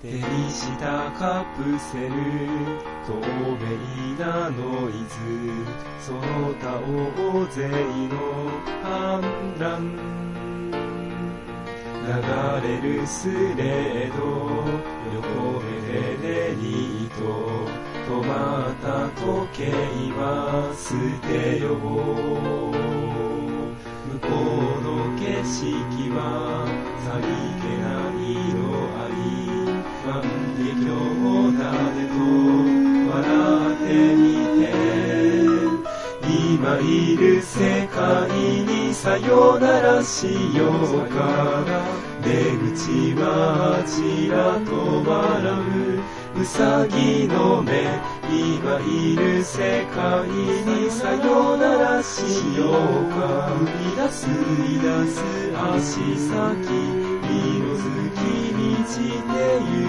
手にしたカプセル透明なノイズその他大勢の反乱流れるスレード横目でレリート止まった時計は捨てよう向こうの景色はさりげないり万華鏡だねと笑ってみて今いる世界にさよならしようか。出口はあちらと笑う。うさぎの目今いる世界にさよならしようか。踏み出す出す足先色づき満ちてゆく。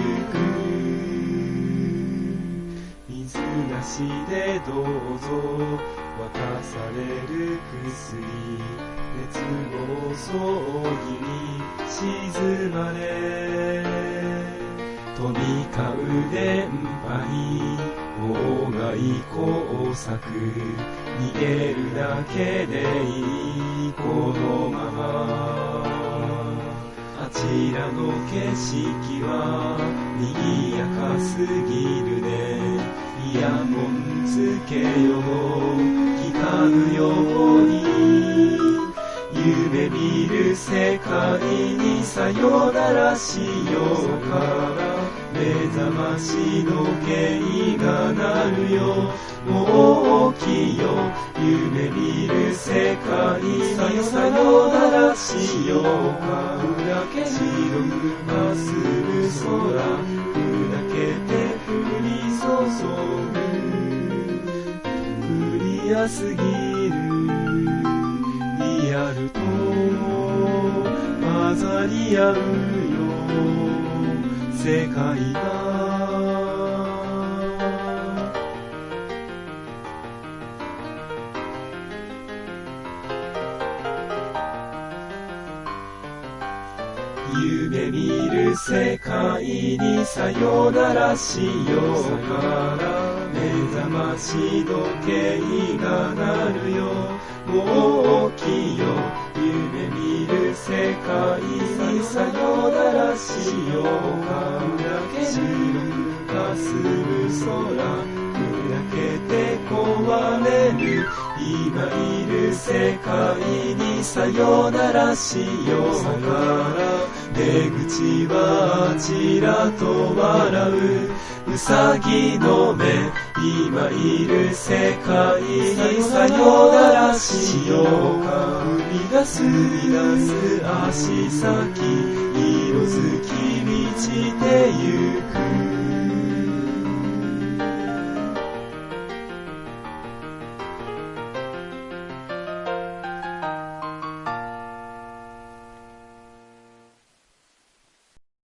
しでどうぞ渡される薬熱暴走儀に沈まれ。飛び交う電波に妨害工作逃げるだけでいいこのまま。あちらの景色は賑やかすぎるね。ヤホンつけよう聞かぬように夢見る世界にさよならしようか。ら目覚まし時計が鳴るよ。もう起きよ。夢見る世界にさよならしようか。砕け白くまっすぐ空砕けて降り注ぐ早すぎる。リアルと混ざり合うよ。世界が夢見る世界にさよならしようから目覚まし時計が鳴るよもう起きよ夢見る世界にさよならしようか砕け白くかすむ空砕けて壊れる今いる世界にさよならしようから出口はあちらと笑う。うさぎの目今いる世界にさよならしようか。踏み出す出す足先色づき満ちてゆく。